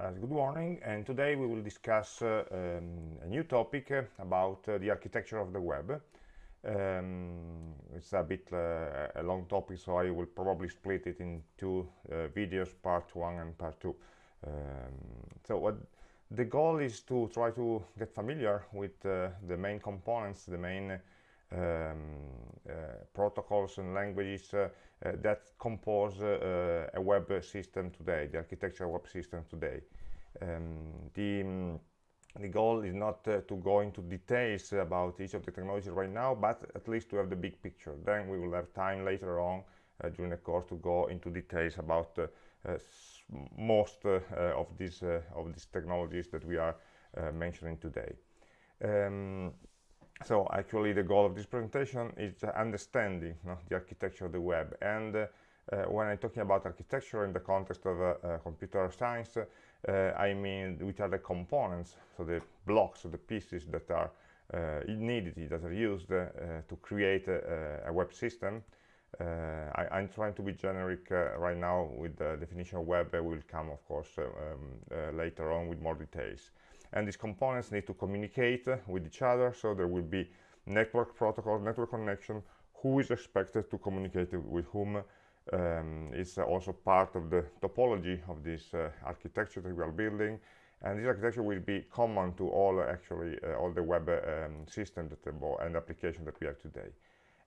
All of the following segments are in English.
Uh, good morning, and today we will discuss uh, um, a new topic uh, about uh, the architecture of the web. Um, it's a bit uh, a long topic, so I will probably split it in two uh, videos, part one and part two. Um, so what the goal is to try to get familiar with the main components, the main um, uh, protocols and languages uh, uh, that compose a web system today, the architecture web system today. Um, the, um, the goal is not uh, to go into details about each of the technologies right now, but at least to have the big picture. Then we will have time later on uh, during the course to go into details about uh, most of these of these technologies that we are mentioning today. Um, so actually the goal of this presentation is understanding you know, the architecture of the web. And uh, when I'm talking about architecture in the context of uh, uh computer science uh, I mean which are the components so the blocks or the pieces that are uh, needed that are used to create a, a, web system. I, am trying to be generic right now with the definition of web will come of course um, later on with more details and these components need to communicate with each other so there will be network protocol network connection who is expected to communicate with whom um, is also part of the topology of this uh, architecture that we are building and this architecture will be common to all actually uh, all the web um, systems and applications that we have today.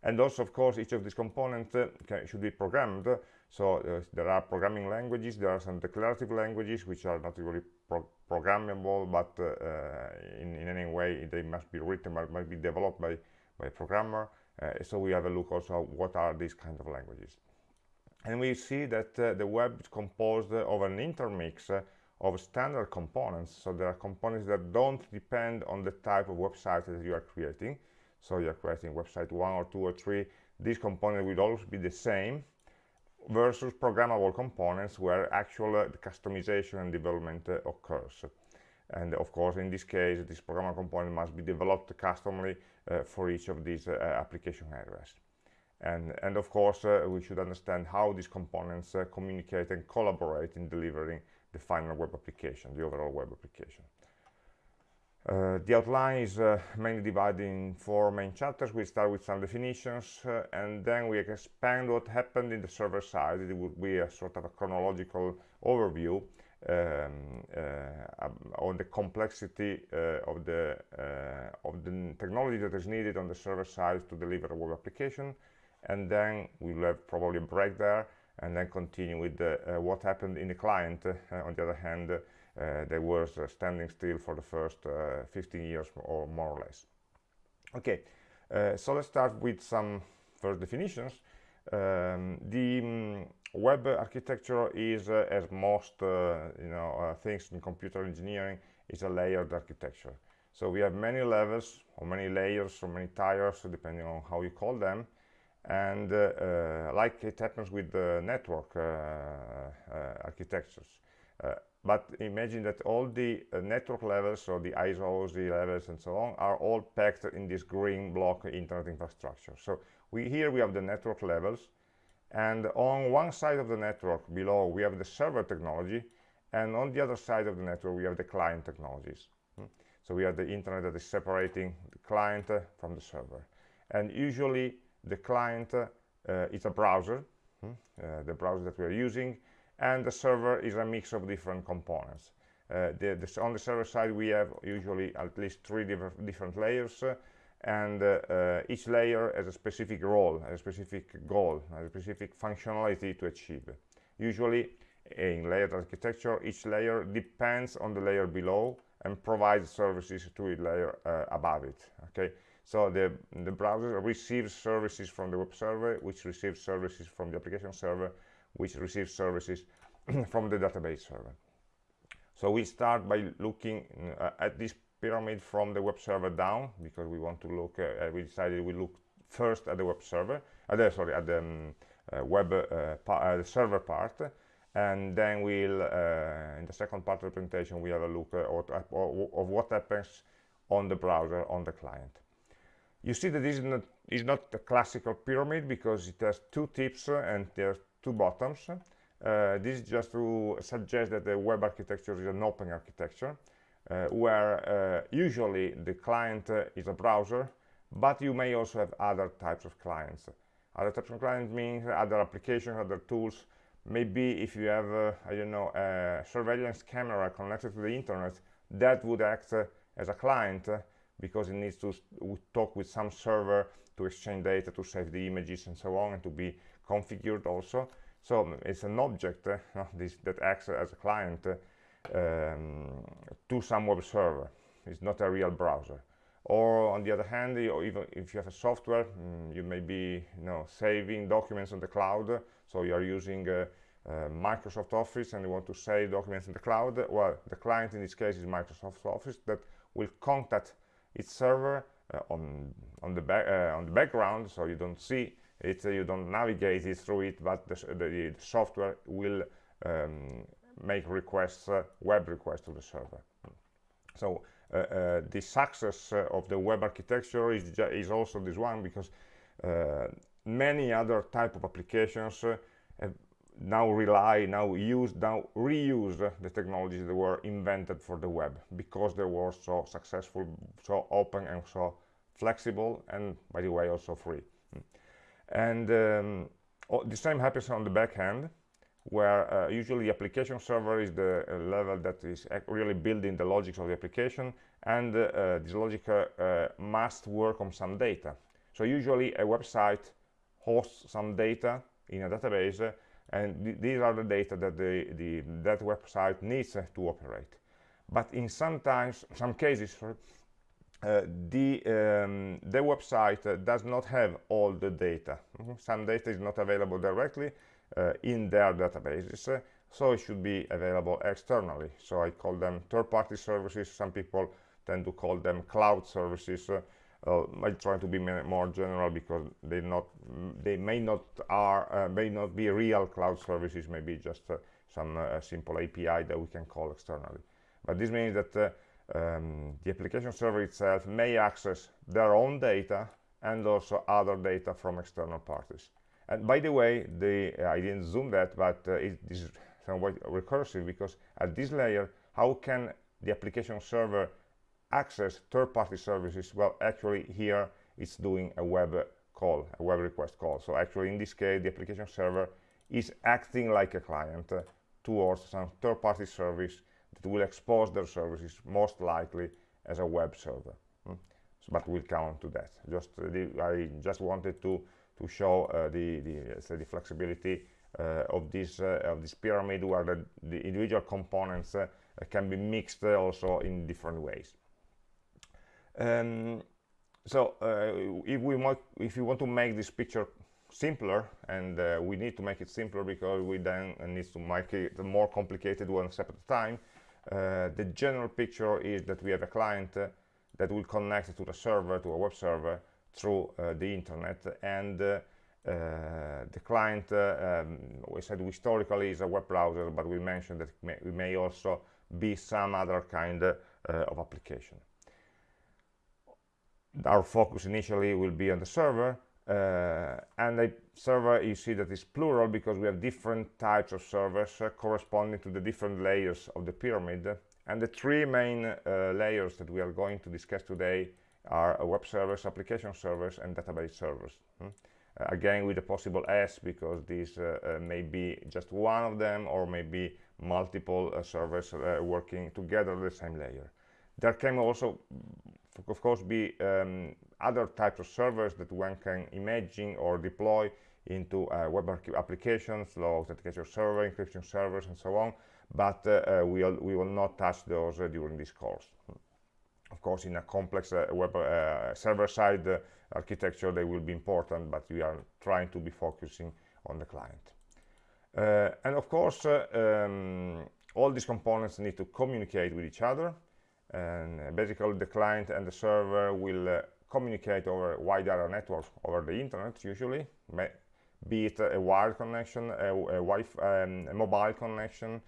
And also of course each of these components uh, can, should be programmed so uh, there are programming languages there are some declarative languages which are not really pro programmable but uh, in, in, any way they must be written but must be developed by by a programmer. Uh, so we have a look also what are these kind of languages. And we see that uh, the web is composed of an intermix of standard components. So there are components that don't depend on the type of website that you are creating. So you're creating website one or two or three. These components will always be the same versus programmable components where actual uh, customization and development uh, occurs. And of course in this case this programmable component must be developed customly uh, for each of these uh, application areas. And and of course uh, we should understand how these components uh, communicate and collaborate in delivering the final web application the overall web application uh, the outline is uh, mainly divided in four main chapters. We start with some definitions uh, and then we expand what happened in the server side. It would be a sort of a chronological overview um, uh, on the complexity uh, of the of the technology that is needed on the server side to deliver a web application. And then we'll have probably a break there and then continue with what happened in the client on the other hand they were uh, standing still for the first uh, 15 years or more or less. Okay, so let's start with some first definitions. Um, the um, web architecture is, uh, as most uh, you know uh, things in computer engineering, is a layered architecture. So we have many levels, or many layers, or many tiers, depending on how you call them. And like it happens with the network architectures, but imagine that all the uh, network levels so the ISOs the levels and so on are all packed in this green block internet infrastructure so we here we have the network levels and on one side of the network below we have the server technology and on the other side of the network we have the client technologies hmm? so we have the internet that is separating the client uh, from the server and usually the client uh, is a browser hmm? uh, the browser that we are using and the server is a mix of different components. Uh, the, the, on the server side we have usually at least three different, different layers uh, and uh, uh, each layer has a specific role, a specific goal, a specific functionality to achieve. Usually in layered architecture each layer depends on the layer below and provides services to the layer uh, above it. Okay, so the, the browser receives services from the web server which receives services from the application server which receives services from the database server. So we start by looking uh, at this pyramid from the web server down because we want to look, uh, we decided we look first at the web server, uh, the, sorry, at the um, uh, web uh, uh, the server part, and then we'll, in the second part of the presentation, we have a look at, of what happens on the browser, on the client. You see that this is not, is not a classical pyramid because it has two tips and there's two bottoms. uh, this is just to suggest that the web architecture is an open architecture uh, where uh, usually the client uh, is a browser but you may also have other types of clients other types of clients means other applications other tools maybe if you have uh, I don't know a surveillance camera connected to the internet that would act as a client because it needs to talk with some server to exchange data to save the images and so on and to be configured also. So mm, it's an object uh, this, that acts as a client uh, um, to some web server. It's not a real browser. Or on the other hand or even if you have a software mm, you may be you know saving documents on the cloud. So you are using uh, uh, Microsoft Office and you want to save documents in the cloud. Well the client in this case is Microsoft Office that will contact its server uh, on on the back uh, on the background. So you don't see uh, you don't navigate it through it but the, the, the software will um, make requests uh, web requests to the server so uh, the success of the web architecture is, is also this one because many other type of applications now rely, now use, now reuse the technologies that were invented for the web because they were so successful, so open and so flexible and by the way also free. And um, the same happens on the back end where uh, usually the application server is the uh, level that is really building the logic of the application and uh, this logic uh, must work on some data. So usually a website hosts some data in a database and th these are the data that the, the that website needs to operate. But in sometimes some cases uh, the um, the website uh, does not have all the data. Mm -hmm. some data is not available directly uh, in their databases uh, so it should be available externally. So i call them third-party services. Some people tend to call them cloud services. Uh, I try to be more general because they not they may not are uh, may not be real cloud services. Maybe just uh, some uh, simple API that we can call externally. But this means that um, the application server itself may access their own data and also other data from external parties. And by the way the uh, i didn't zoom that but uh, it is somewhat recursive because at this layer how can the application server access third-party services? Well actually here it's doing a web call a web request call. So actually in this case the application server is acting like a client uh, towards some third-party service that will expose their services most likely as a web server hmm? so, but we'll come to that just uh, the, i just wanted to to show uh, the, the, the flexibility uh, of this uh, of this pyramid where the, the individual components can be mixed also in different ways. Um, so if we might, if you want to make this picture simpler and uh, we need to make it simpler because we then need to make it more complicated one step at a time uh, the general picture is that we have a client uh, that will connect to the server to a web server through uh, the internet. And uh, uh, the client um, we said historically is a web browser but we mentioned that it may also be some other kind of application. Our focus initially will be on the server uh, and a server you see that is plural because we have different types of servers uh, corresponding to the different layers of the pyramid and the three main uh, layers that we are going to discuss today are web servers, application servers, and database servers. Hmm? Uh, again, with a possible S, because these uh, uh, may be just one of them, or maybe multiple uh, servers uh, working together the same layer. There can also, of course, be um, other types of servers that one can imagine or deploy into uh, web applications, low authentication server, encryption servers, and so on. But we, we will not touch those during this course. Of course in a complex uh, web uh, server-side uh, architecture they will be important but we are trying to be focusing on the client and of course um, all these components need to communicate with each other and basically the client and the server will uh, communicate over wide area networks over the internet usually be it a wired connection a, a, um, a mobile connection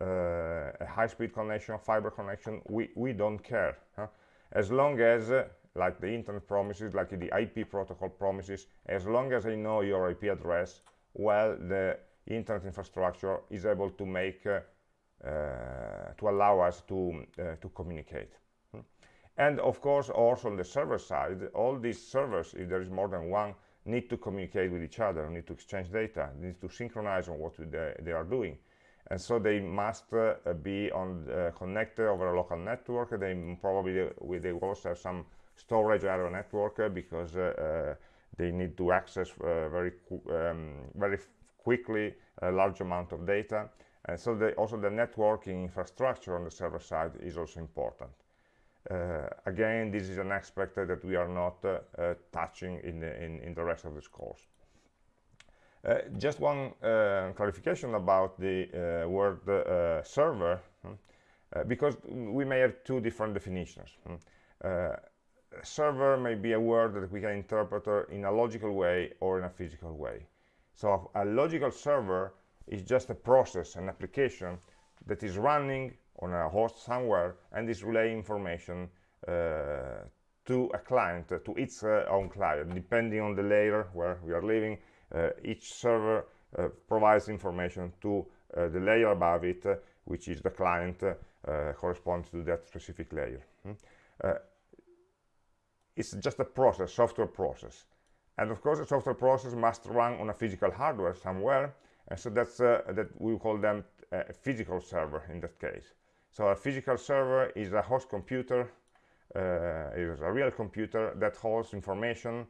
uh, a high-speed connection, fiber connection, we, we don't care. Huh? As long as, uh, like the internet promises, like the IP protocol promises, as long as I know your IP address, well, the internet infrastructure is able to make uh, to allow us to to communicate. Hmm? and of course also on the server side all these servers if there is more than one need to communicate with each other need to exchange data need to synchronize on what they, they are doing. And so they must uh, be on uh, connected over a local network. They probably they will also have some storage area network uh, because uh, they need to access uh, very um, very quickly a large amount of data and so the, also the networking infrastructure on the server side is also important. Uh, again this is an aspect that we are not uh, uh, touching in the, in, in, the rest of this course. Uh, just one clarification about the word server hmm, because we may have two different definitions hmm. Server may be a word that we can interpret in a logical way or in a physical way. So a logical server is just a process, an application that is running on a host somewhere and is relaying information uh, to a client, uh, to its uh, own client, depending on the layer where we are living. Uh, each server uh, provides information to uh, the layer above it, which is the client corresponds to that specific layer. Hmm? it's just a process, software process. And of course, a software process must run on a physical hardware somewhere. So that's uh, that we call them uh, a physical server in that case. So a physical server is a host computer, uh, is a real computer that holds information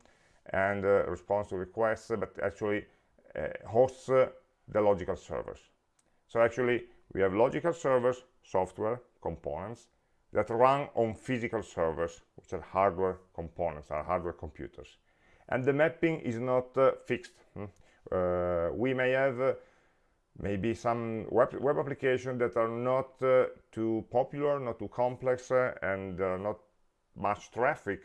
and responds to requests, but actually hosts the logical servers. So actually, we have logical servers, software, components, that run on physical servers, which are hardware components, are hardware computers. And the mapping is not uh, fixed. Uh, we may have uh, maybe some web, web applications that are not uh, too popular, not too complex, uh, and not much traffic.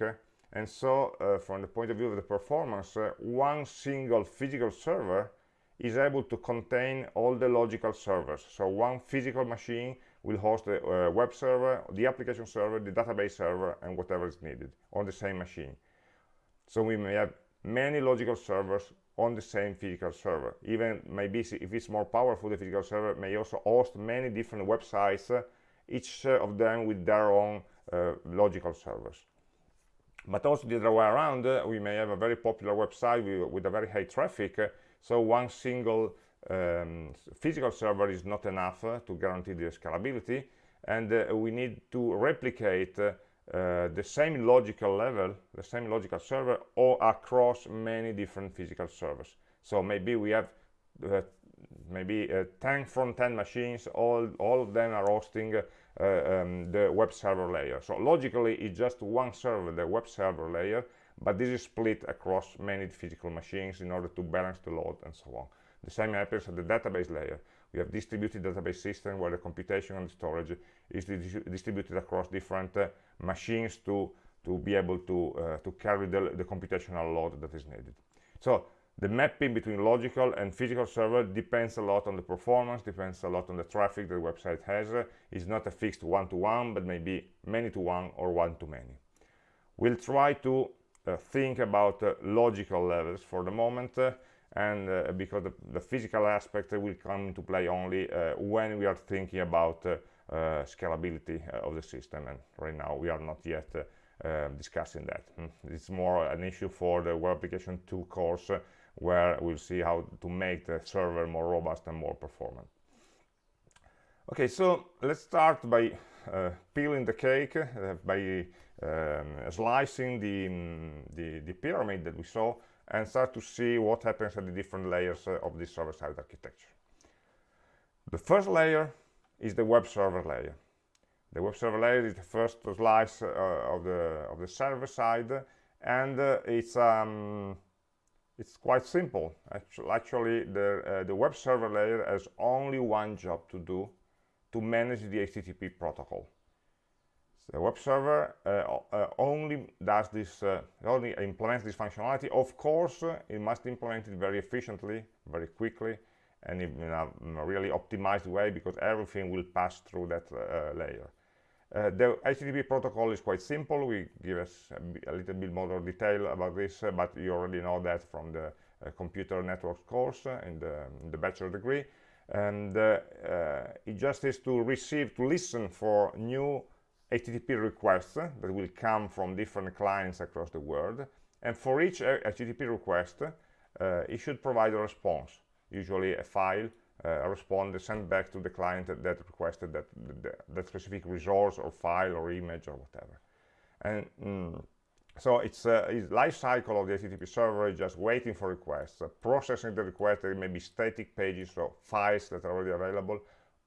and so, uh, from the point of view of the performance, one single physical server is able to contain all the logical servers. So one physical machine will host the uh, web server, the application server, the database server, and whatever is needed on the same machine. So we may have many logical servers on the same physical server. Even maybe if it's more powerful, the physical server may also host many different websites, uh, each uh, of them with their own uh, logical servers. But also the other way around, uh, we may have a very popular website with, with a very high traffic, uh, so one single um, physical server is not enough to guarantee the scalability and we need to replicate uh, uh, the same logical level the same logical server or across many different physical servers. So maybe we have uh, maybe uh, 10 front-end machines all all of them are hosting um, the web server layer. So logically it's just one server the web server layer but this is split across many physical machines in order to balance the load and so on. The same happens at the database layer. We have distributed database system where the computation and storage is distributed across different uh, machines to, to be able to, uh, to carry the, the computational load that is needed. So the mapping between logical and physical server depends a lot on the performance, depends a lot on the traffic the website has. It's not a fixed one-to-one, -one, but maybe many-to-one or one-to-many. We'll try to uh, think about uh, logical levels for the moment uh, and uh, because the, the, physical aspect will come into play only uh, when we are thinking about uh, uh scalability uh, of the system. And right now we are not yet uh, discussing that. Mm. it's more an issue for the web application 2 course where we'll see how to make the server more robust and more performant. Okay so let's start by peeling the cake by um, slicing the, um, the, the pyramid that we saw and start to see what happens at the different layers uh, of this server-side architecture. The first layer is the web server layer. The web server layer is the first slice uh, of the of the server side, and uh, it's um, it's quite simple. Actually, actually the uh, the web server layer has only one job to do to manage the HTTP protocol the web server uh, uh, only does this uh, only implements this functionality. Of course uh, it must implement it very efficiently very quickly and in a really optimized way because everything will pass through that uh, layer. Uh, the HTTP protocol is quite simple. We give us a, a little bit more detail about this but you already know that from the computer networks course in the, in the bachelor degree. And uh, uh, it just is to receive to listen for new HTTP requests that will come from different clients across the world and for each HTTP request uh, it should provide a response usually a file uh, a response sent back to the client that, requested that, that, that specific resource or file or image or whatever. And mm, so it's a uh, life cycle of the HTTP server just waiting for requests, uh, processing the request, there may be static pages, so files that are already available,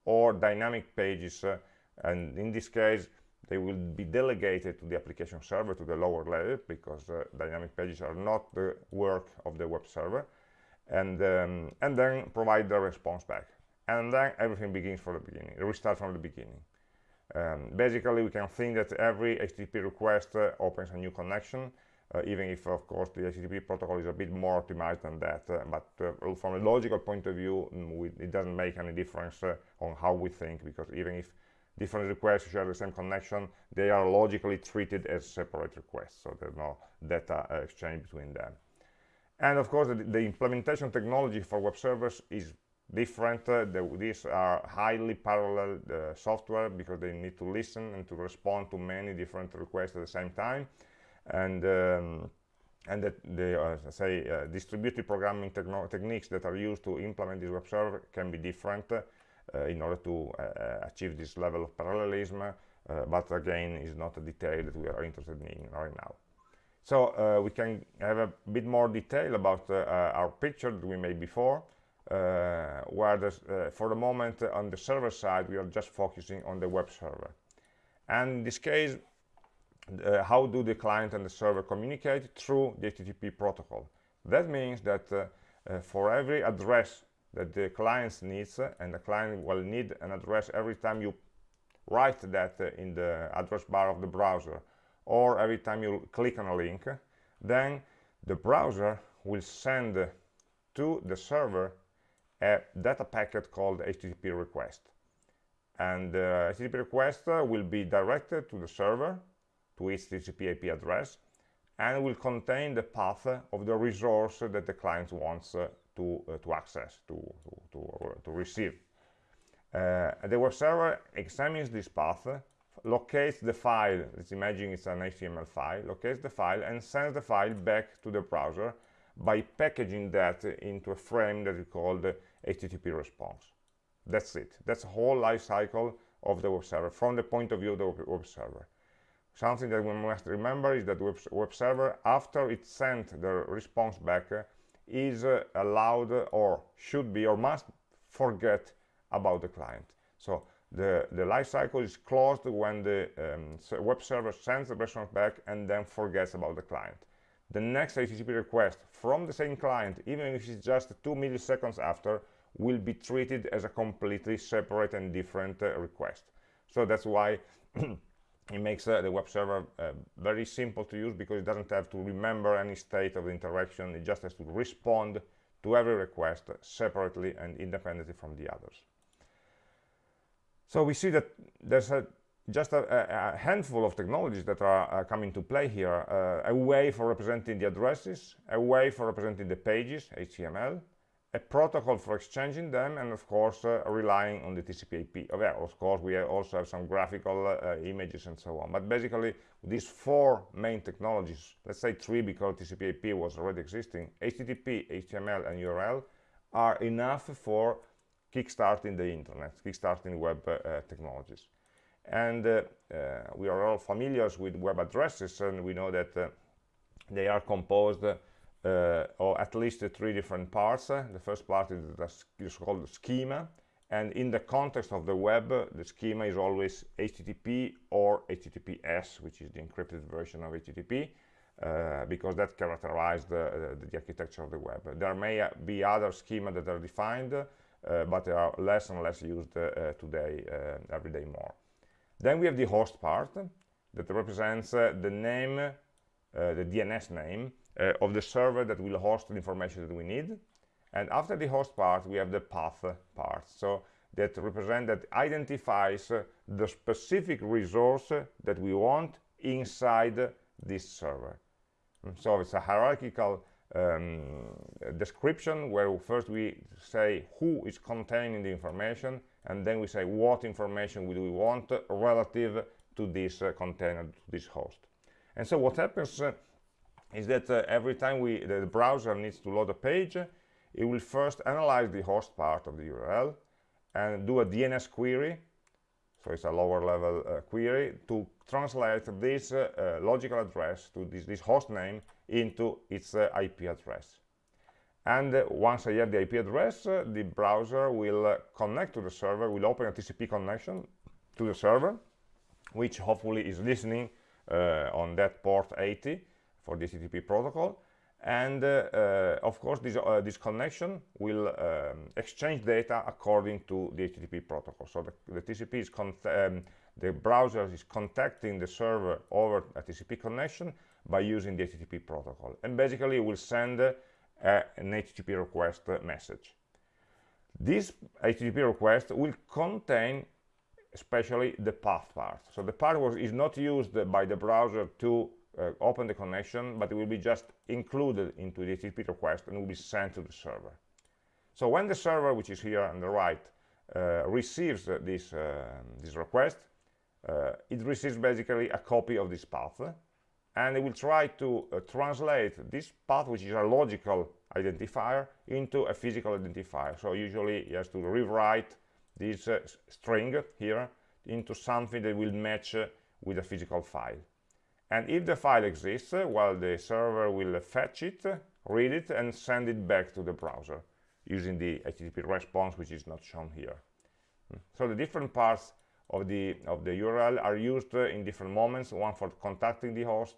or dynamic pages, uh, and in this case, they will be delegated to the application server to the lower level because uh, dynamic pages are not the work of the web server, and, um, and then provide the response back. And then everything begins from the beginning, restart from the beginning. Um, basically, we can think that every HTTP request uh, opens a new connection, uh, even if, of course, the HTTP protocol is a bit more optimized than that. Uh, but uh, from a logical point of view, mm, we, it doesn't make any difference uh, on how we think, because even if different requests share the same connection, they are logically treated as separate requests, so there's no data exchange between them. And of course, the, the implementation technology for web servers is different. Uh, the, these are highly parallel uh, software because they need to listen and to respond to many different requests at the same time. And um, and that the uh, say distributed programming techniques that are used to implement this web server can be different in order to uh, achieve this level of parallelism. but again, is not a detail that we are interested in right now. So we can have a bit more detail about our picture that we made before. Uh, where uh, for the moment uh, on the server side we are just focusing on the web server and in this case uh, how do the client and the server communicate through the HTTP protocol that means that uh, uh, for every address that the client needs and the client will need an address every time you write that in the address bar of the browser or every time you click on a link then the browser will send to the server a data packet called HTTP request. And the HTTP request uh, will be directed to the server, to its TCP IP address, and will contain the path of the resource that the client wants uh, to, uh, to access, to, to, to, to receive. Uh, the web server examines this path, locates the file, let's imagine it's an HTML file, locates the file and sends the file back to the browser by packaging that into a frame that we call the HTTP response. That's it. That's the whole life cycle of the web server from the point of view of the web server. Something that we must remember is that the web server, after it sent the response back, uh, is uh, allowed or should be or must forget about the client. So the, the life cycle is closed when the um, web server sends the response back and then forgets about the client. The next HTTP request from the same client, even if it's just two milliseconds after, will be treated as a completely separate and different uh, request. So that's why it makes uh, the web server uh, very simple to use because it doesn't have to remember any state of the interaction. It just has to respond to every request separately and independently from the others. So we see that there's a, just a, a, handful of technologies that are uh, coming to play here. Uh, a way for representing the addresses, a way for representing the pages, HTML, a protocol for exchanging them and of course uh, relying on the TCP IP. Oh, of course we also have some graphical uh, images and so on but basically these four main technologies let's say three because TCP IP was already existing HTTP, HTML and URL are enough for kickstarting the internet, kickstarting web uh, technologies and uh, uh, we are all familiar with web addresses and we know that uh, they are composed uh, or at least three different parts. Uh, the first part is, the, is called schema, and in the context of the web, the schema is always HTTP or HTTPS, which is the encrypted version of HTTP, uh, because that characterizes the, the, the, architecture of the web. There may be other schema that are defined, uh, but they are less and less used uh, today, uh, every day more. Then we have the host part that represents the name, the DNS name uh, of the server that will host the information that we need. And after the host part, we have the path part. So that represent that identifies the specific resource that we want inside this server. Mm, so it's a hierarchical um, description where first we say who is containing the information and then we say what information do we want relative to this uh, container, to this host. And so what happens uh, is that uh, every time we the browser needs to load a page, it will first analyze the host part of the URL and do a DNS query so it's a lower level uh, query to translate this uh, uh, logical address to this, this host name into its uh, IP address. And uh, once I have the IP address the browser will connect to the server will open a TCP connection to the server which hopefully is listening on that port 80 for the HTTP protocol. And uh, uh, of course this, uh, this connection will um, exchange data according to the HTTP protocol. So the, the TCP is um, the browser is contacting the server over a TCP connection by using the HTTP protocol. And basically it will send uh, an HTTP request message. This HTTP request will contain especially the path part. So the part was, is not used by the browser to uh, open the connection, but it will be just included into the HTTP request and will be sent to the server. So when the server, which is here on the right, uh, receives uh, this, this request, uh, it receives basically a copy of this path, and it will try to uh, translate this path, which is a logical identifier, into a physical identifier. So usually it has to rewrite this string here into something that will match with a physical file and if the file exists well the server will fetch it read it and send it back to the browser using the http response which is not shown here hmm. so the different parts of the of the url are used in different moments one for contacting the host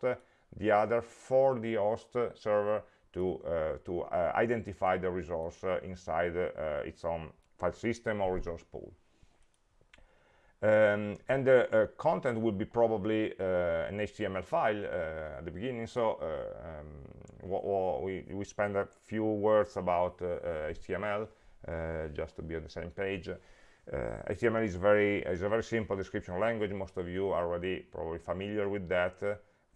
the other for the host server to uh, to uh, identify the resource uh, inside uh, its own file system or resource pool um, and the uh, content will be probably uh, an HTML file uh, at the beginning. So uh, um, we, we spend a few words about HTML uh, uh, just to be on the same page. HTML is very is a very simple description language. Most of you are already probably familiar with that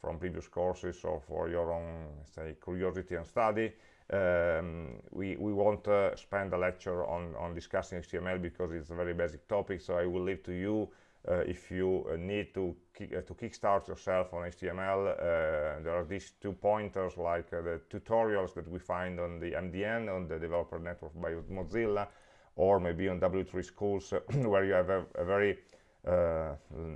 from previous courses or for your own say curiosity and study um, we, we won't uh, spend a lecture on, on discussing HTML because it's a very basic topic, so I will leave to you uh, if you uh, need to, kick, uh, to kickstart yourself on HTML. Uh, there are these two pointers like uh, the tutorials that we find on the MDN, on the developer network by Mozilla, or maybe on W3 schools where you have a, a very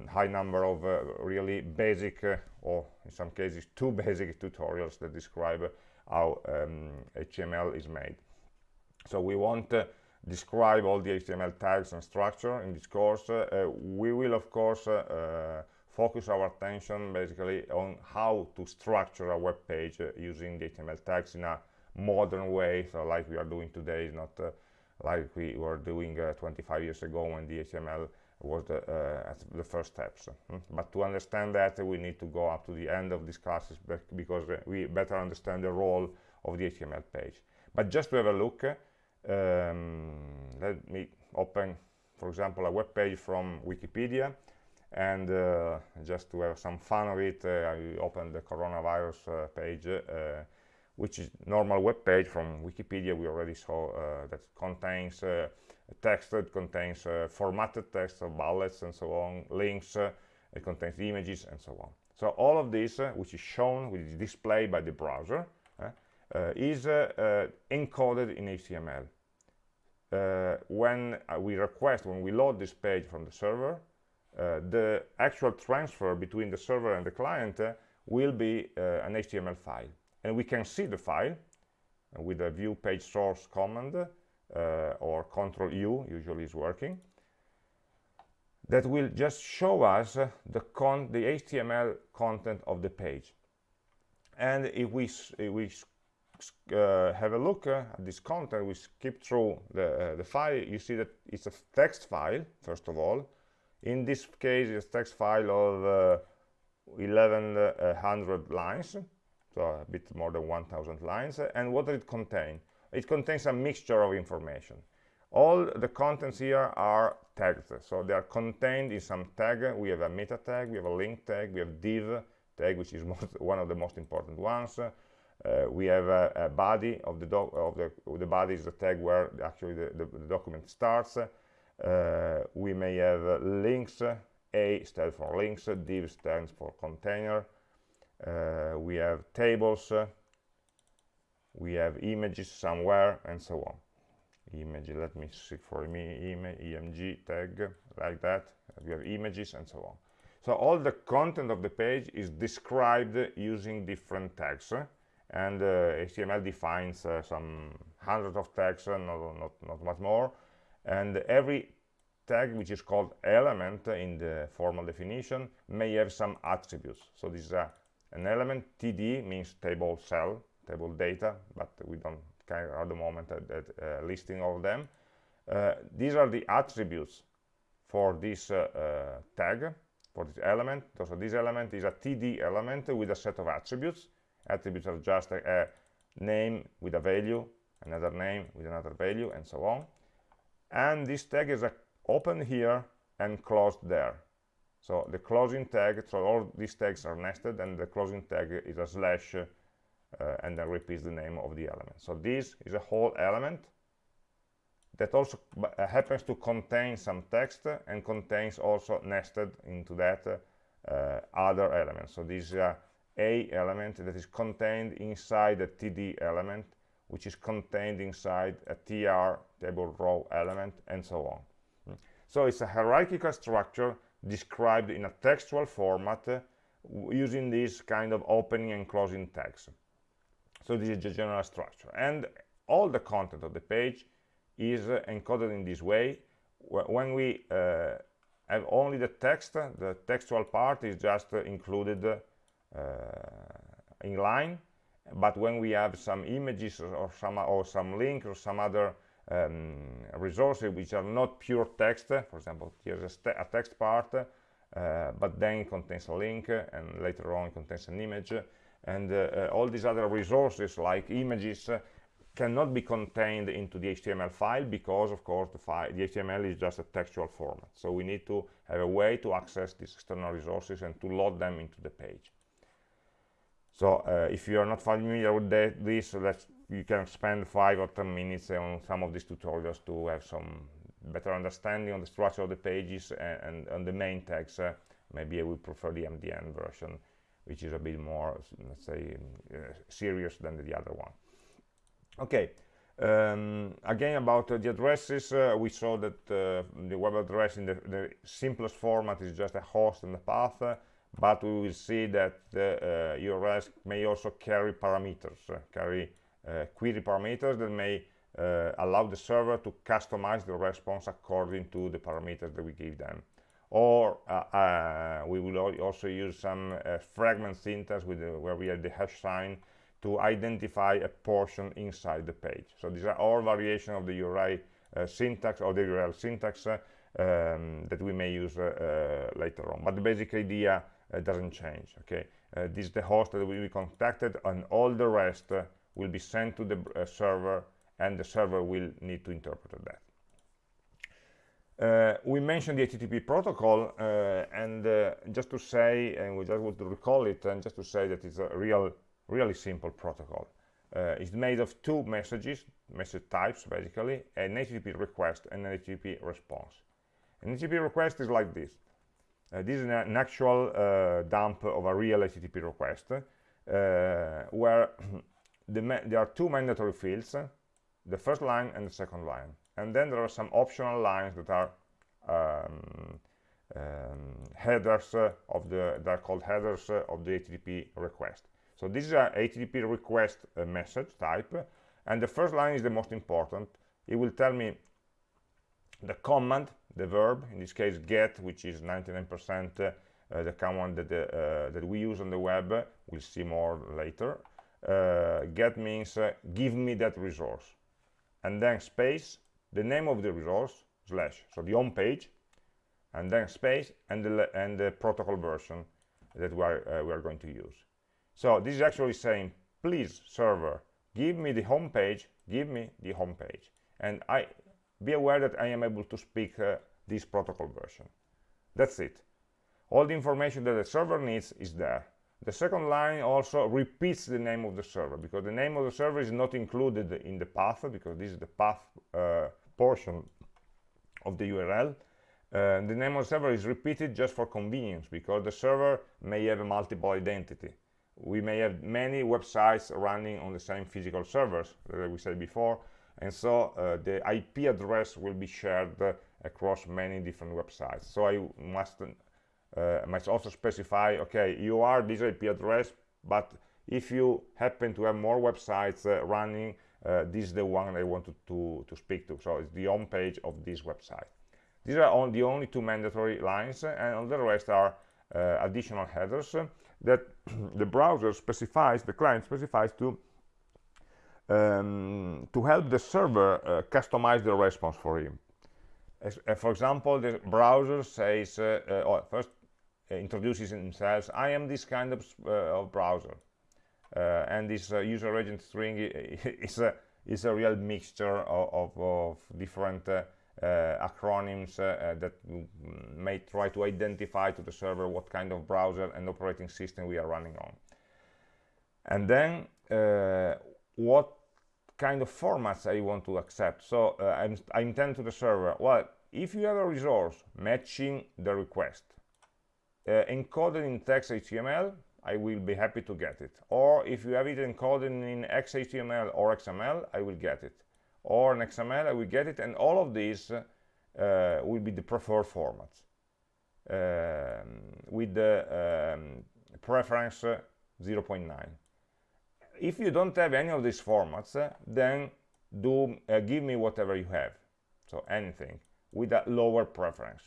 high number of really basic, or in some cases two basic tutorials that describe how um, HTML is made. So we want to describe all the HTML tags and structure in this course. Uh, we will, of course, uh, uh, focus our attention basically on how to structure a web page uh, using the HTML tags in a modern way, so like we are doing today, not uh, like we were doing uh, 25 years ago when the HTML was the, uh, the first steps. Hmm? But to understand that, we need to go up to the end of these classes because we better understand the role of the HTML page. But just to have a look, um, let me open, for example, a web page from Wikipedia. And uh, just to have some fun of it, uh, I opened the coronavirus uh, page, uh, which is normal web page from Wikipedia. We already saw uh, that contains text that contains uh, formatted text, so bullets and so on, links, uh, it contains images and so on. So all of this, uh, which is shown, which is displayed by the browser, is encoded in HTML. Uh, when uh, we request, when we load this page from the server, uh, the actual transfer between the server and the client will be an HTML file. And we can see the file with the view page source command or control U usually is working that will just show us the con the HTML content of the page. And if we if we uh, have a look uh, at this content we skip through the, uh, the file you see that it's a text file first of all. In this case it's a text file of 1100 uh, lines so a bit more than 1000 lines. And what does it contain it contains a mixture of information. All the contents here are tagged so they are contained in some tag. We have a meta tag we have a link tag we have div tag which is most, one of the most important ones. Uh, we have a, a, body of the doc of the the body is the tag where actually the, the, the document starts. Uh, we may have links a stands for links div stands for container. Uh, we have tables we have images somewhere and so on. Image let me see for me E M G tag like that. We have images and so on. So all the content of the page is described using different tags and uh, HTML defines uh, some hundreds of tags, uh, not, not, not much more, and every tag which is called element in the formal definition may have some attributes. So this is a, an element, TD means table cell, table data, but we don't care at the moment at, at listing all of them. Uh, these are the attributes for this uh, uh, tag, for this element. So this element is a TD element with a set of attributes attributes are just a, a name with a value another name with another value and so on and this tag is a open here and closed there so the closing tag so all these tags are nested and the closing tag is a slash uh, and then repeats the name of the element. So this is a whole element that also uh, happens to contain some text and contains also nested into that uh, other elements so this is a element that is contained inside a td element which is contained inside a tr table row element and so on. Hmm. so it's a hierarchical structure described in a textual format uh, using this kind of opening and closing tags so this is the general structure. And all the content of the page is uh, encoded in this way. When we uh, have only the text the textual part is just uh, included uh, in line. But when we have some images or some or some link or some other um, resources which are not pure text for example here's a, a text part uh, but then contains a link and later on contains an image and uh, uh, all these other resources like images uh, cannot be contained into the HTML file because of course the file the HTML is just a textual format so we need to have a way to access these external resources and to load them into the page so uh, if you are not familiar with that, this, you can spend five or 10 minutes on some of these tutorials to have some better understanding on the structure of the pages and, on the main tags. Uh, maybe I would prefer the MDN version, which is a bit more, let's say, uh, serious than the other one. Okay, um, again about uh, the addresses, uh, we saw that uh, the web address in the, the, simplest format is just a host and a path but we will see that the uh, URLs may also carry parameters, uh, carry uh, query parameters that may uh, allow the server to customize the response according to the parameters that we give them. Or uh, uh, we will also use some fragment syntax with the, where we have the hash sign to identify a portion inside the page. So these are all variations of the URI syntax or the URL syntax um, that we may use later on. But the basic idea uh, doesn't change okay uh, this is the host that will be contacted and all the rest uh, will be sent to the server and the server will need to interpret that uh, we mentioned the HTTP protocol uh, and uh, just to say and we just want to recall it and just to say that it's a real really simple protocol. It's made of two messages message types basically an HTTP request and an HTTP response. An HTTP request is like this. Uh, this is an actual uh, dump of a real HTTP request uh, where the there are two mandatory fields the first line and the second line and then there are some optional lines that are um, um, headers of the they are called headers of the HTTP request. So this is a HTTP request message type. And the first line is the most important. It will tell me the command the verb in this case get which is 99% uh, the command that, uh, that we use on the web. We'll see more later. Uh, get means uh, give me that resource. And then space the name of the resource slash so the home page and then space and the, and the protocol version that we are, uh, we are going to use so this is actually saying please server give me the home page give me the home page and I be aware that I am able to speak uh, this protocol version. That's it. All the information that the server needs is there. the second line also repeats the name of the server because the name of the server is not included in the path because this is the path uh, portion of the URL. Uh, the name of the server is repeated just for convenience because the server may have a multiple identity. We may have many websites running on the same physical servers that we said before, and so uh, the IP address will be shared uh, across many different websites. So I must uh, must also specify, okay, you are this IP address, but if you happen to have more websites uh, running, uh, this is the one I wanted to, to speak to. So it's the home page of this website. These are on the only two mandatory lines, and all the rest are uh, additional headers that the browser specifies, the client specifies to um, to help the server uh, customize the response for him. As, uh, for example, the browser says, uh, oh, first uh, introduces themselves i am this kind of, uh, of browser uh, Uh, and this uh, user agent string is a is a real mixture of, of, of different uh, acronyms that may try to identify to the server what kind of browser and operating system we are running on and then what kind of formats I want to accept. So uh, I'm, I intend to the server, well, if you have a resource matching the request, uh, encoded in text HTML, I will be happy to get it. Or if you have it encoded in XHTML or XML, I will get it. Or in XML, I will get it. And all of these uh, will be the preferred formats um, with the um, preference uh, 0.9. If you don't have any of these formats, uh, then do uh, give me whatever you have. So anything with a lower preference.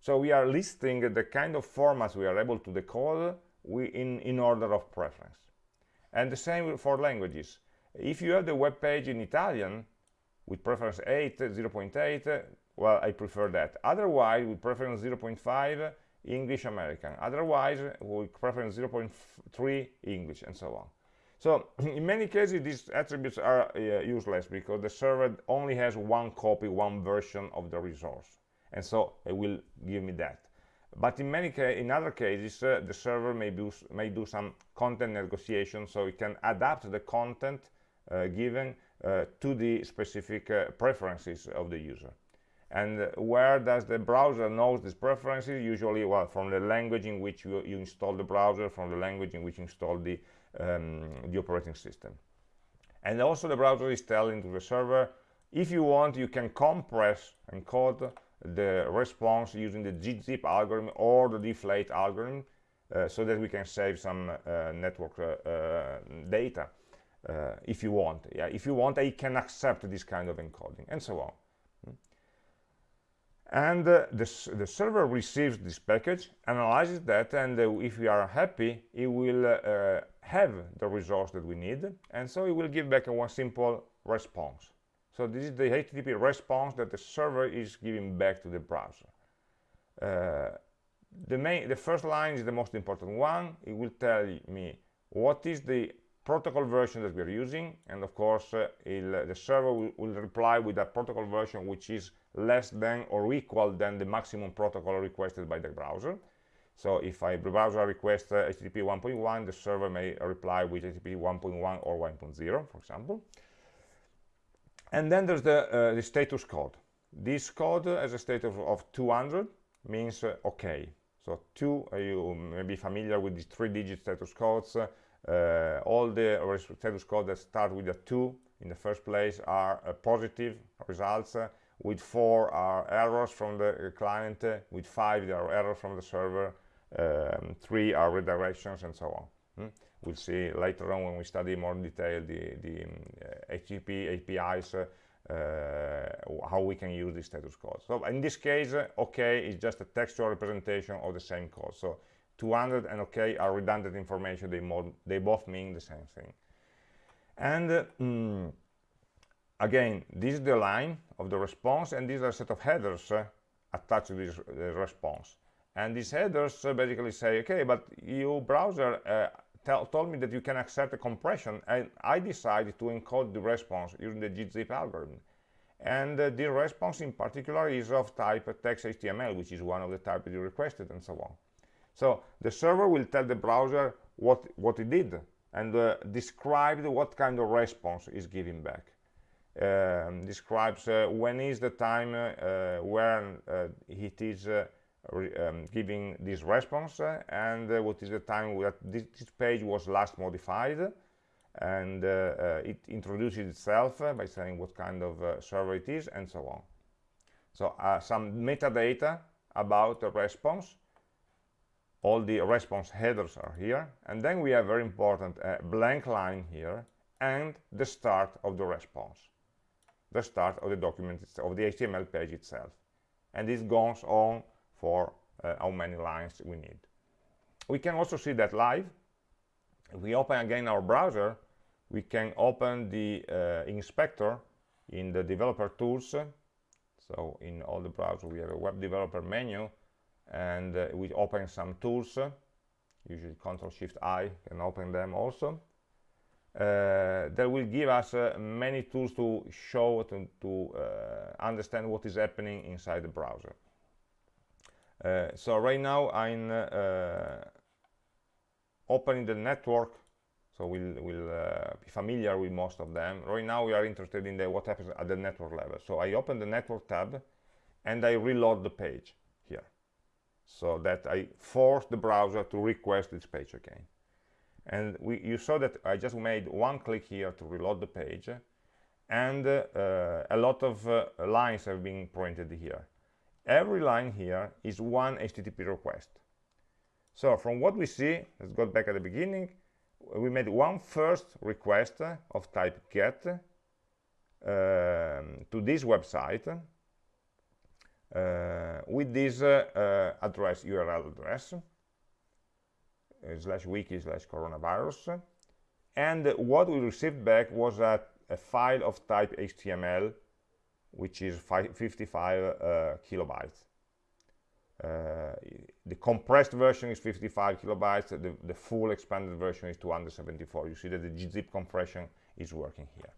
So we are listing the kind of formats we are able to decode in, in order of preference. And the same for languages. If you have the web page in Italian with preference 8, 0.8, well, I prefer that. Otherwise, with preference 0.5, English American. Otherwise, with preference 0.3, English, and so on. So in many cases, these attributes are uh, useless because the server only has one copy, one version of the resource and so it will give me that but in many in other cases uh, the server may do may do some content negotiation so it can adapt the content uh, given uh, to the specific uh, preferences of the user. And where does the browser knows these preferences? Usually well from the language in which you, you install the browser from the language in which you install the um, the operating system. And also the browser is telling to the server if you want you can compress and code the response using the gzip algorithm or the deflate algorithm uh, so that we can save some uh, network uh, uh data uh, if you want. Yeah if you want I can accept this kind of encoding and so on. And the, the server receives this package analyzes that and if we are happy it will have the resource that we need and so it will give back a one simple response so this is the HTTP response that the server is giving back to the browser. Uh, the, main, the first line is the most important one. It will tell me what is the protocol version that we're using. And of course, uh, the server will, will, reply with a protocol version which is less than or equal than the maximum protocol requested by the browser. So if I browser requests uh, HTTP 1.1, the server may reply with HTTP 1.1 or 1.0, for example and then there's the, uh, the status code. This code has a status of 200 means uh, okay. So two uh, you may be familiar with these three digit status codes. Uh, all the status codes that start with a 2 in the first place are uh, positive results uh, with 4 are errors from the client with 5 there are errors from the server um, 3 are redirections and so on. Hmm? We'll see later on when we study more in detail the, the um, uh, HTTP APIs, uh, uh, how we can use the status code. So in this case, uh, OK is just a textual representation of the same code. So 200 and OK are redundant information. They, they both mean the same thing. And mm, again, this is the line of the response, and these are a set of headers uh, attached to this uh, response. And these headers basically say, OK, but you browser tell, told me that you can accept a compression and I decided to encode the response using the gzip algorithm and uh, the response in particular is of type text HTML which is one of the types you requested and so on So the server will tell the browser what, what it did and uh, describe what kind of response is giving back. Um, describes uh, when is the time uh, when uh, it is uh, um, giving this response uh, and what is the time that this, this, page was last modified and it introduces itself by saying what kind of server it is and so on. So some metadata about the response. All the response headers are here and then we have very important uh, blank line here and the start of the response. The start of the document of the HTML page itself. And this goes on for uh, how many lines we need. We can also see that live. If we open again our browser we can open the uh, inspector in the developer tools. So in all the browsers we have a web developer menu and uh, we open some tools. Usually control shift i can open them also. Uh, that will give us uh, many tools to show to, to uh, understand what is happening inside the browser so right now I'm uh, opening the network. So we'll, we'll be familiar with most of them. Right now we are interested in the, what happens at the network level. So I open the network tab and I reload the page here. So that I force the browser to request this page again. And we, you saw that I just made one click here to reload the page, and uh, a lot of uh, lines have been printed here. Every line here is one HTTP request. So from what we see, let's go back at the beginning, we made one first request of type get um, to this website uh, with this uh, uh, address URL address slash wiki slash coronavirus and what we received back was a, a file of type HTML which is 55 uh, kilobytes uh, the compressed version is 55 kilobytes the, the full expanded version is 274 you see that the zip compression is working here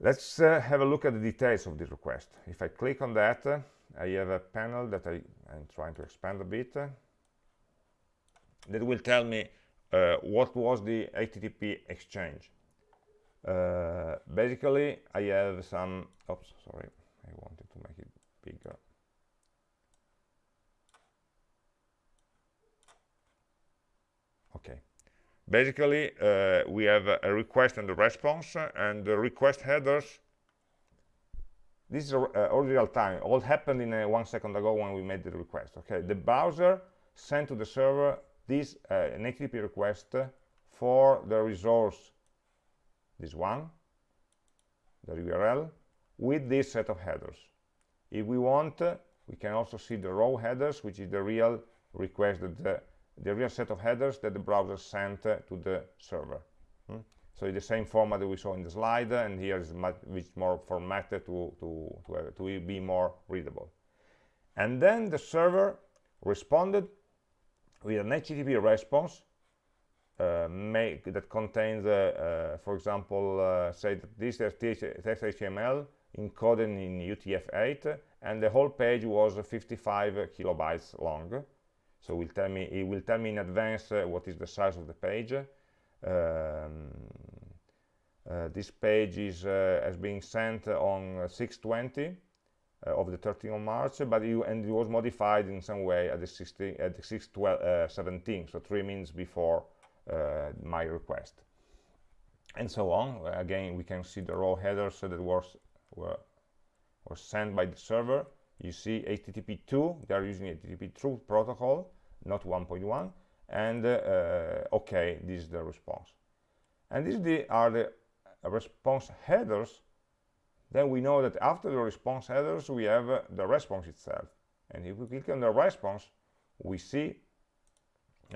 Let's uh, have a look at the details of this request. If I click on that, uh, I have a panel that I, am trying to expand a bit. That will tell me uh, what was the HTTP exchange. Uh, basically, I have some, oops, sorry, I wanted to make it bigger. Okay, basically uh, we have a request and a response and the request headers this is uh, all real time. All happened in uh, one second ago when we made the request okay? The browser sent to the server this uh, an http request for the resource this one the url with this set of headers if we want we can also see the raw headers which is the real request that the the real set of headers that the browser sent uh, to the server. Hmm? So the same format that we saw in the slide, and here is much, more formatted to, to, to, uh, to be more readable. And then the server responded with an HTTP response uh, make, that contains, uh, uh, for example, uh, say that this is text HTML encoded in UTF-8, and the whole page was 55 kilobytes long. So will tell me it will tell me in advance uh, what is the size of the page. Um, uh, this page is uh, as being sent on 620 uh, of the 13th of March but you and it was modified in some way at the 16 at the 617 uh, so three minutes before uh, my request. And so on. Again we can see the raw headers that was were, were sent by the server. You see HTTP2 they are using HTTP2 protocol not 1.1 and uh, okay this is the response. And these the, are the response headers. Then we know that after the response headers we have uh, the response itself. And if we click on the response we see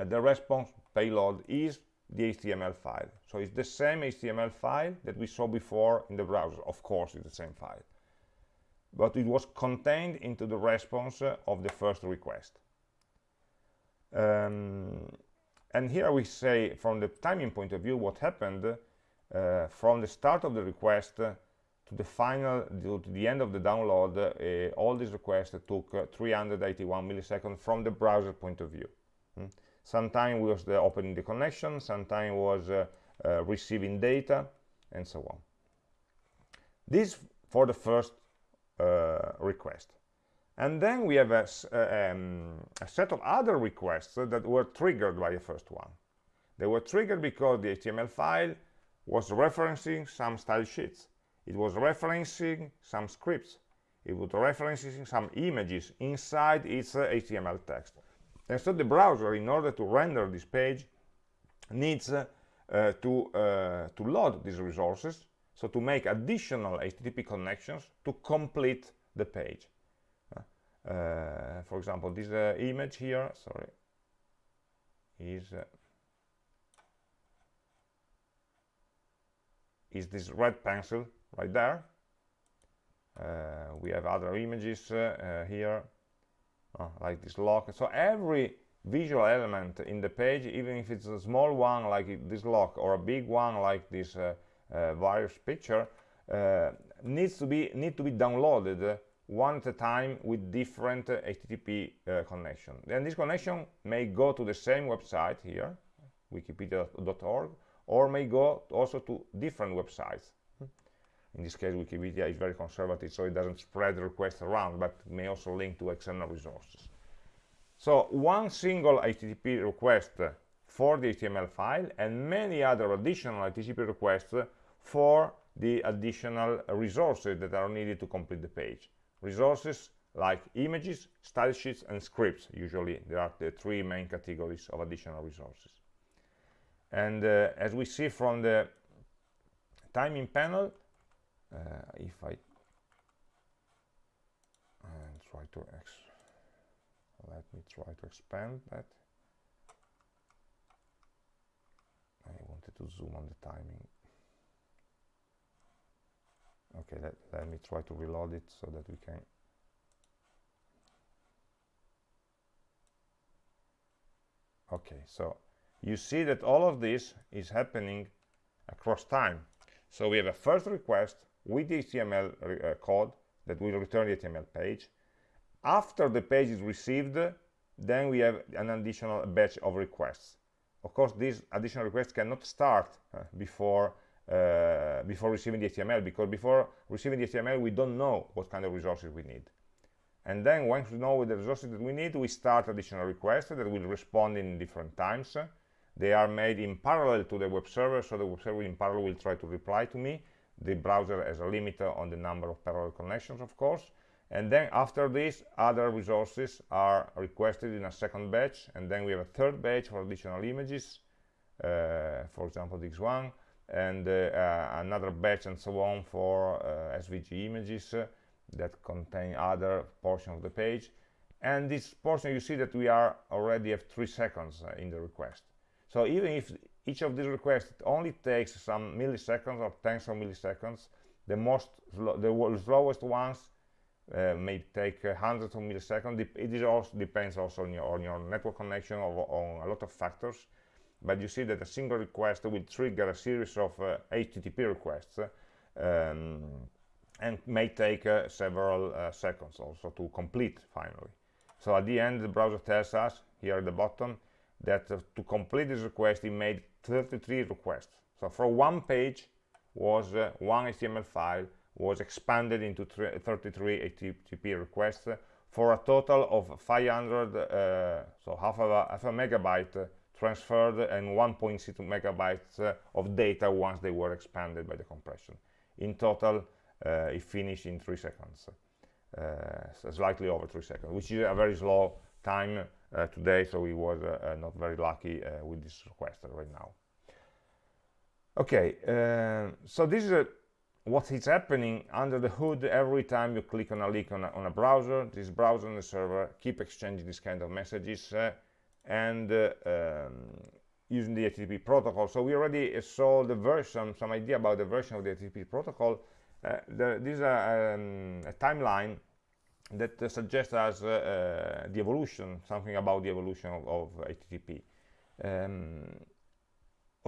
the response payload is the HTML file so it's the same HTML file that we saw before in the browser of course it's the same file but it was contained into the response uh, of the first request um, and here we say from the timing point of view what happened uh, from the start of the request to the final, to the end of the download, uh, all these requests took uh, 381 milliseconds from the browser point of view. Mm. Sometimes was the opening the connection, sometimes was uh, uh, receiving data, and so on. This for the first uh, request. And then we have a, uh, um, a, set of other requests that were triggered by the first one. They were triggered because the HTML file was referencing some style sheets. It was referencing some scripts. It was referencing some images inside its uh, HTML text. And so the browser, in order to render this page, needs uh, uh, to, uh, to load these resources, so to make additional HTTP connections to complete the page. Uh, for example, this uh, image here, sorry, is uh, is this red pencil right there. Uh, we have other images uh, like this lock. So every visual element in the page, even if it's a small one like this lock or a big one like this virus picture, needs to be need to be downloaded one at a time with different uh, HTTP uh, connection. And this connection may go to the same website here, wikipedia.org, or may go also to different websites. In this case, Wikipedia is very conservative, so it doesn't spread requests around, but may also link to external resources. So one single HTTP request for the HTML file and many other additional HTTP requests for the additional resources that are needed to complete the page resources like images, style sheets, and scripts. Usually there are the three main categories of additional resources. And uh, as we see from the timing panel, uh, if I and try to let me try to expand that. I wanted to zoom on the timing. Okay let, let me try to reload it so that we can okay so you see that all of this is happening across time. So we have a first request with the HTML uh, code that will return the HTML page. After the page is received then we have an additional batch of requests. Of course these additional requests cannot start uh, before uh, before receiving the HTML because before receiving the HTML we don't know what kind of resources we need. And then once we know the resources that we need we start additional requests that will respond in different times. They are made in parallel to the web server so the web server in parallel will try to reply to me the browser has a limit on the number of parallel connections of course. And then after this other resources are requested in a second batch. And then we have a third batch for additional images uh, for example this one and uh, uh, another batch and so on for uh, SVG images that contain other portion of the page. And this portion you see that we are already have three seconds in the request. So even if each of these requests only takes some milliseconds or tens of milliseconds. The most the slowest ones uh, may take uh, hundreds of milliseconds. It is also depends also on your, on your network connection or on a lot of factors. But you see that a single request will trigger a series of uh, HTTP requests um, and may take uh, several uh, seconds also to complete finally. So at the end, the browser tells us here at the bottom that uh, to complete this request, it made 33 requests. So for one page was uh, one HTML file was expanded into 33 HTTP requests for a total of 500, uh, so half a, half a megabyte transferred and 1.6 megabytes uh, of data once they were expanded by the compression. In total, uh, it finished in three seconds, uh, so slightly over three seconds, which is a very slow time uh, today, so we was uh, not very lucky with this request right now. Okay, so this is what is happening under the hood every time you click on a link on a, on a browser this browser and the server keep exchanging these kind of messages uh, and uh, um, using the HTTP protocol. So we already saw the version, some idea about the version of the HTTP protocol. Uh, the, this is a, um, a timeline that uh, suggests us uh, uh, the evolution, something about the evolution of, of HTTP. Um,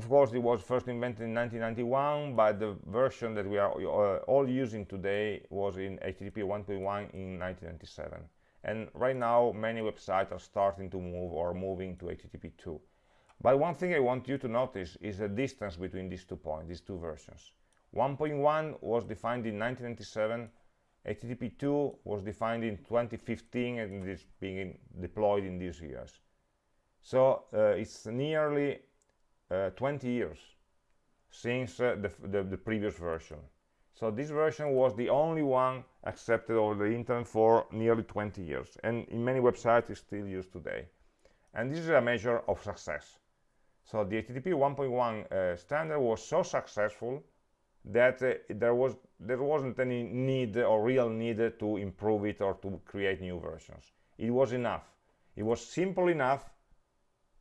of course it was first invented in 1991 but the version that we are uh, all using today was in http 1.1 in 1997 and right now many websites are starting to move or moving to http 2 but one thing i want you to notice is the distance between these two points these two versions. 1.1 was defined in 1997 http 2 was defined in 2015 and is being deployed in these years so uh, it's nearly uh, 20 years since uh, the, the, the, previous version. So this version was the only one accepted over the internet for nearly 20 years. And in many websites it's still used today. And this is a measure of success. So the HTTP 1.1 uh, standard was so successful that uh, there was there wasn't any need or real need to improve it or to create new versions. It was enough. It was simple enough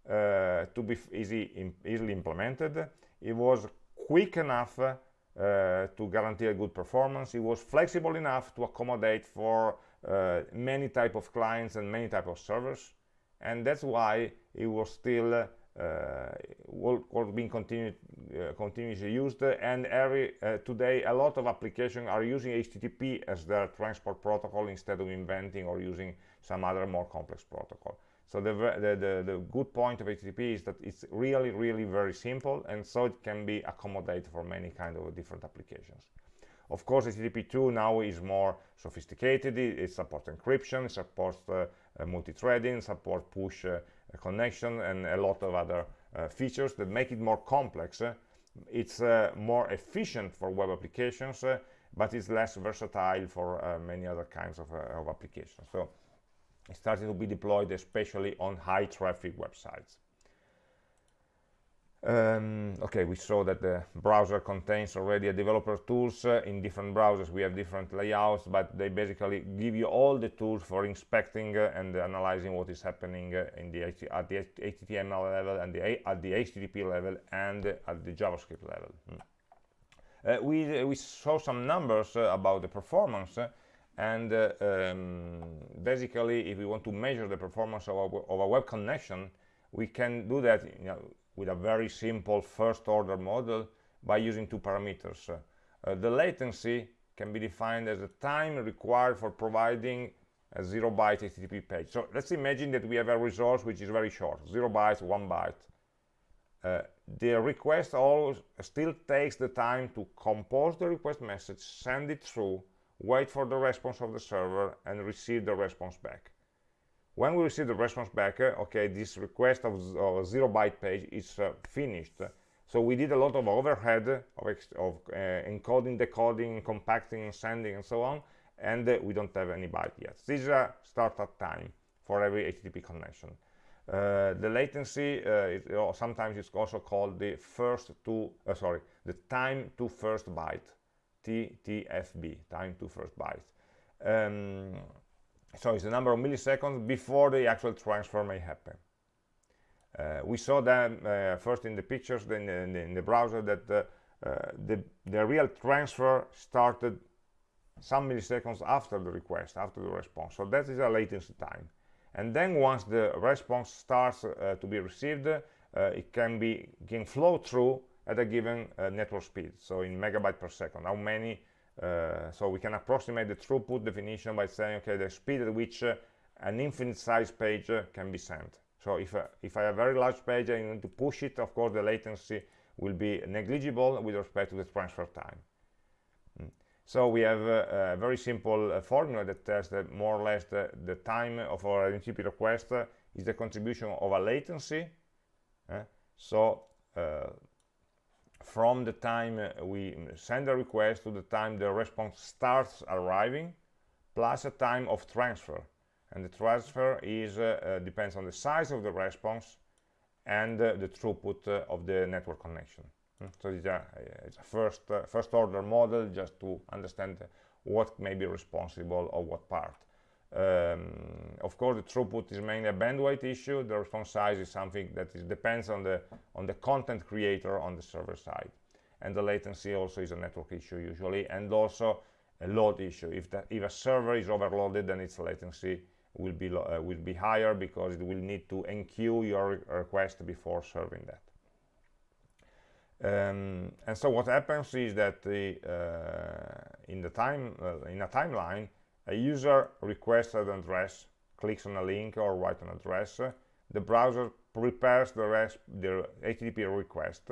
uh, to be easy, easily implemented. It was quick enough uh, to guarantee a good performance. It was flexible enough to accommodate for uh, many type of clients and many type of servers. And that's why it was still uh, was being continued, uh, continuously used and every uh, today a lot of applications are using HTTP as their transport protocol instead of inventing or using some other more complex protocol so the, the, the, the, good point of HTTP is that it's really, really very simple, and so it can be accommodated for many kind of different applications. Of course, HTTP 2 now is more sophisticated. It, it supports encryption, it supports uh, multi-threading, supports push uh, connection, and a lot of other uh, features that make it more complex. it's uh, more efficient for web applications, uh, but it's less versatile for many other kinds of, of applications. So it's starting to be deployed especially on high traffic websites um, okay we saw that the browser contains already a developer tools uh, in different browsers we have different layouts but they basically give you all the tools for inspecting uh, and analyzing what is happening uh, in the at the HTML level and the at the HTTP level and at the JavaScript level hmm. Uh, we we saw some numbers uh, about the performance and um, basically if we want to measure the performance of a, of web connection we can do that you know, with a very simple first order model by using two parameters. Uh, the latency can be defined as the time required for providing a zero byte HTTP page. So let's imagine that we have a resource which is very short zero bytes one byte. Uh, the request always still takes the time to compose the request message send it through wait for the response of the server and receive the response back when we receive the response back uh, okay this request of, of zero byte page is uh, finished. So we did a lot of overhead of, of uh, encoding decoding compacting sending and so on and uh, we don't have any byte yet. This is a startup time for every http connection. Uh, the latency uh, is, sometimes it's also called the first to sorry the time to first byte TTFB, time to first byte. Um, so it's the number of milliseconds before the actual transfer may happen. Uh, we saw that uh, first in the pictures, then in, in, the browser, that the, uh, the, the real transfer started some milliseconds after the request, after the response. So that is a latency time. And then once the response starts uh, to be received, uh, it can be can flow through at a given network speed so in megabyte per second how many uh, so we can approximate the throughput definition by saying okay the speed at which uh, an infinite size page uh, can be sent. So if uh, if i have a very large page and i need to push it of course the latency will be negligible with respect to the transfer time. Mm. so we have a, a very simple uh, formula that tells that more or less the, the time of our HTTP request is the contribution of a latency so from the time uh, we send a request to the time the response starts arriving plus a time of transfer. And the transfer is uh, uh, depends on the size of the response and the throughput of the network connection. Hmm? so it's a, it's a first uh, first order model just to understand what may be responsible or what part um, of course, the throughput is mainly a bandwidth issue. The response size is something that is, depends on the on the content creator on the server side, and the latency also is a network issue usually, and also a load issue. If if a server is overloaded, then its latency will be uh, will be higher because it will need to enqueue your request before serving that. Um, and so what happens is that the, uh, in the time uh, in a timeline, a user requests an address, clicks on a link or writes an address. the browser prepares the, rest, the HTTP request,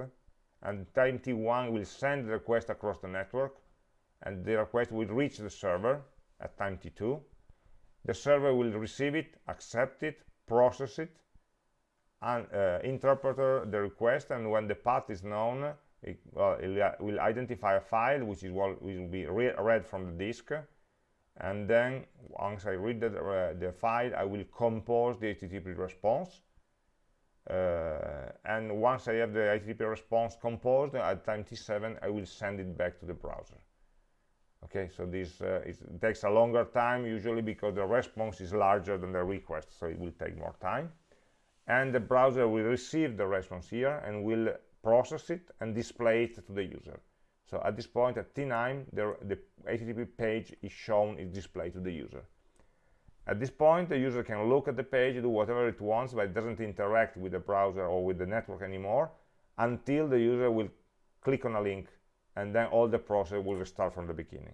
and time t1 will send the request across the network, and the request will reach the server at time t2. The server will receive it, accept it, process it, and uh, the request and when the path is known it, well, it will identify a file which is what will be re read from the disk and then once I read the, uh, the file I will compose the HTTP response. Uh, and once I have the HTTP response composed at time t7 I will send it back to the browser. Okay so this uh, it takes a longer time usually because the response is larger than the request so it will take more time. And the browser will receive the response here and will process it and display it to the user so at this point at t9 the, the http page is shown is displayed to the user. At this point the user can look at the page do whatever it wants but it doesn't interact with the browser or with the network anymore until the user will click on a link and then all the process will restart from the beginning.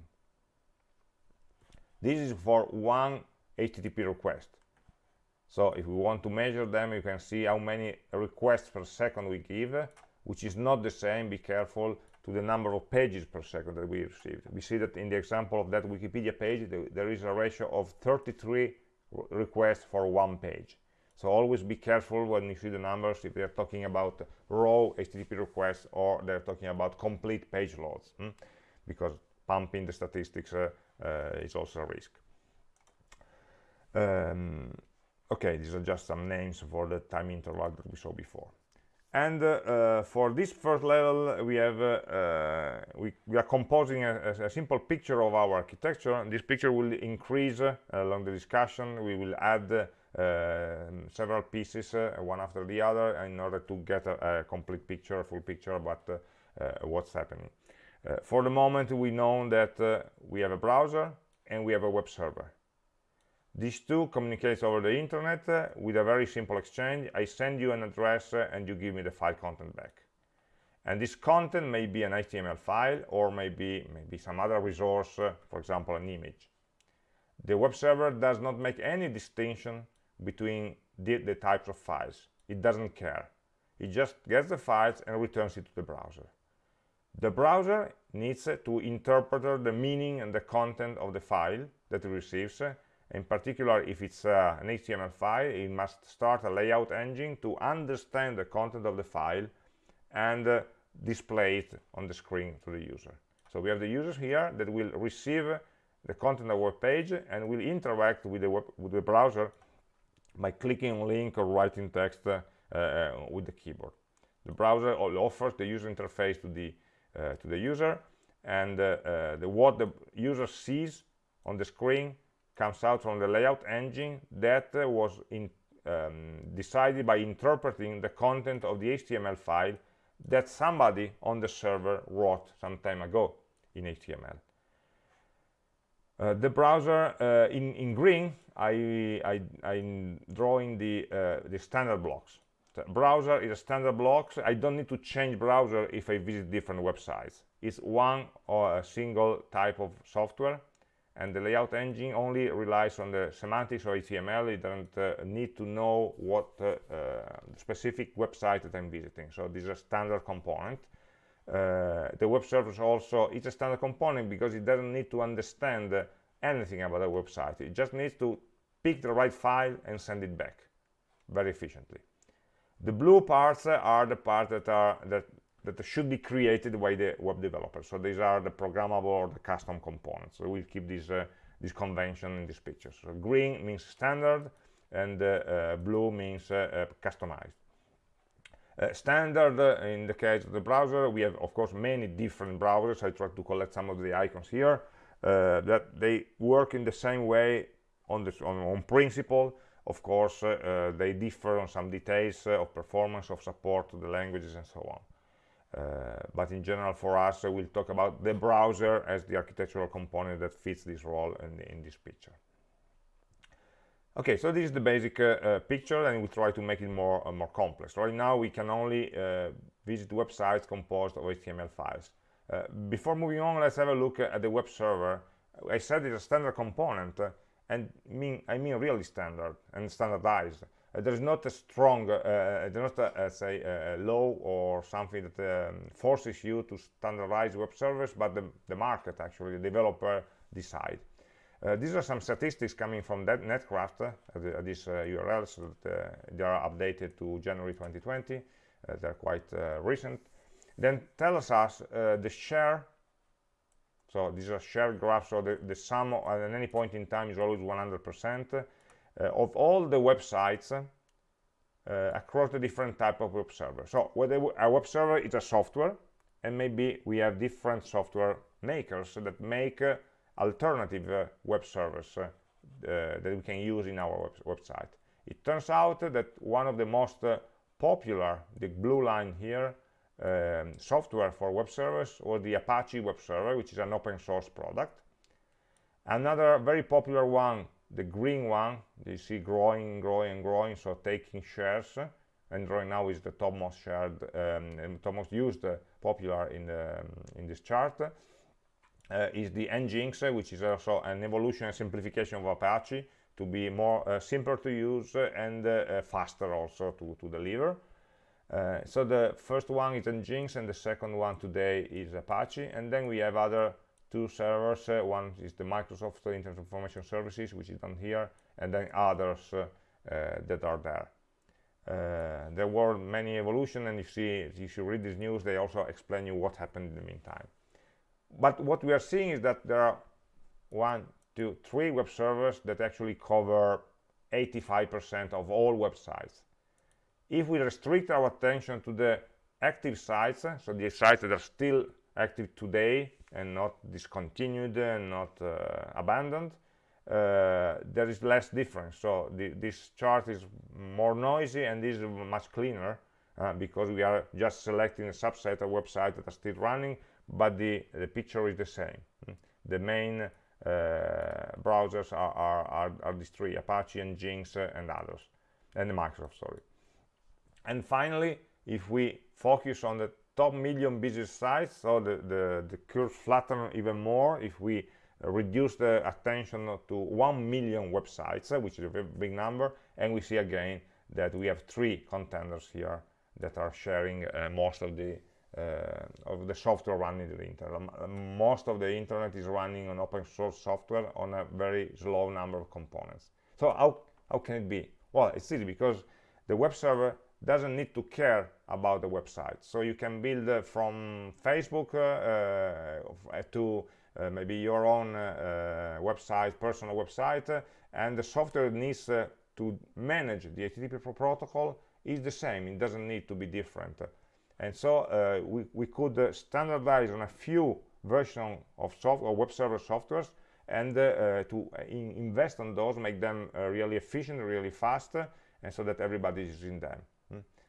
This is for one http request. So if we want to measure them, you can see how many requests per second we give, which is not the same, be careful, to the number of pages per second that we received. We see that in the example of that Wikipedia page, there is a ratio of 33 requests for one page. So always be careful when you see the numbers if they're talking about raw HTTP requests or they're talking about complete page loads, hmm? because pumping the statistics uh, uh, is also a risk. Um, okay these are just some names for the time interval that we saw before and uh, for this first level we have uh, uh, we, we, are composing a, a, simple picture of our architecture. This picture will increase uh, along the discussion. We will add uh, several pieces uh, one after the other in order to get a, a complete picture a full picture about what's happening. For the moment we know that we have a browser and we have a web server these two communicates over the internet uh, with a very simple exchange. I send you an address uh, and you give me the file content back. And this content may be an HTML file or maybe, maybe some other resource, uh, for example, an image. The web server does not make any distinction between the, the types of files. It doesn't care. It just gets the files and returns it to the browser. The browser needs to interpret the meaning and the content of the file that it receives in particular if it's uh, an HTML file it must start a layout engine to understand the content of the file and uh, display it on the screen to the user. So we have the users here that will receive the content of our page and will interact with the, web, with the browser by clicking on link or writing text uh, uh with the keyboard. The browser offers the user interface to the uh, to the user and uh, the, what the user sees on the screen comes out from the layout engine that uh, was in, um, decided by interpreting the content of the HTML file that somebody on the server wrote some time ago in HTML. Uh, the browser uh, in, in green, I, I, I'm drawing the, uh, the standard blocks. The browser is a standard block. I don't need to change browser if I visit different websites. It's one or a single type of software and the layout engine only relies on the semantics of HTML. It doesn't uh, need to know what uh, uh, specific website that I'm visiting. So this is a standard component. Uh, the web service also is a standard component because it doesn't need to understand uh, anything about the website. It just needs to pick the right file and send it back very efficiently. The blue parts are the parts that are that that should be created by the web developer. So these are the programmable or the custom components. So we'll keep this, uh, this convention in this picture. So green means standard and uh, uh, blue means uh, uh, customized. Uh, standard in the case of the browser, we have of course many different browsers. I tried to collect some of the icons here that they work in the same way on, this, on, on principle. Of course, they differ on some details of performance, of support to the languages and so on. Uh, but in general for us uh, we'll talk about the browser as the architectural component that fits this role in, in this picture Okay, so this is the basic uh, uh, picture and we try to make it more uh, more complex. Right now we can only uh, visit websites composed of HTML files. Before moving on, let's have a look at the web server. I said it's a standard component and mean I mean really standard and standardized. There is not a strong, there's not a, say a law or something that um, forces you to standardize web servers, but the, the market actually, the developer decide. Uh, these are some statistics coming from that Netcraft, uh, these uh, URLs, that, uh, they are updated to January 2020, uh, they're quite uh, recent. Then tells us the share, so these are shared graphs, so the, the sum at any point in time is always 100% of all the websites across the different type of web server. So whether a web server is a software, and maybe we have different software makers that make alternative uh, web servers uh, uh, that we can use in our web website. It turns out that one of the most popular, the blue line here, um, software for web servers was the Apache web server, which is an open source product. Another very popular one, the green one, you see growing, growing, and growing, so taking shares, and right now is the topmost shared um, and topmost used uh, popular in the, um, in this chart uh, is the Nginx, which is also an evolution and simplification of Apache to be more uh, simpler to use and uh, faster also to, to deliver. Uh, so the first one is Nginx and the second one today is Apache and then we have other two servers. Uh, one is the Microsoft Internet Information Services which is down here and then others uh, that are there. There were many evolution and you see if you read this news they also explain you what happened in the meantime. But what we are seeing is that there are one two three web servers that actually cover 85% of all websites. If we restrict our attention to the active sites so the sites that are still active today and not discontinued and not uh, abandoned uh, there is less difference. So the, this chart is more noisy and this is much cleaner uh, because we are just selecting a subset of websites that are still running but the, the picture is the same. Hmm. the main uh, browsers are, are, are, are, these three Apache Nginx uh, and others and Microsoft sorry. And finally if we focus on the top million business sites so the, the, the curve flatten even more if we reduce the attention to 1 million websites uh, which is a very big number and we see again that we have three contenders here that are sharing uh, most of the uh, of the software running the internet. Most of the internet is running on open source software on a very slow number of components. So how, how can it be? Well, it's easy because the web server doesn't need to care about the website. So you can build uh, from Facebook uh, uh to uh, maybe your own uh, website, personal website, and the software needs to manage the HTTP protocol is the same. It doesn't need to be different and so uh, we, we could uh, standardize on a few versions of software web server softwares and uh, to in invest on those make them really efficient really fast and so that everybody is in them?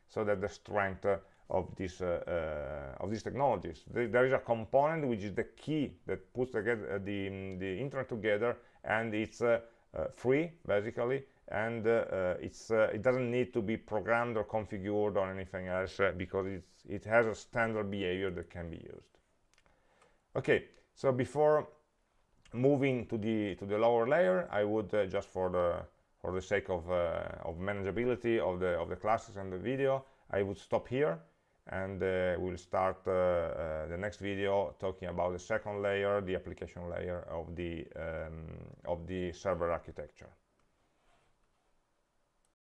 So that the strength of this uh, uh, of these technologies. There is a component which is the key that puts together the the internet together and it's uh, free basically and it's it doesn't need to be programmed or configured or anything else because it's it has a standard behavior that can be used. Okay so before moving to the to the lower layer i would uh, just for the for the sake of uh, of manageability of the of the classes and the video i would stop here and uh, we'll start uh, uh, the next video talking about the second layer the application layer of the um, of the server architecture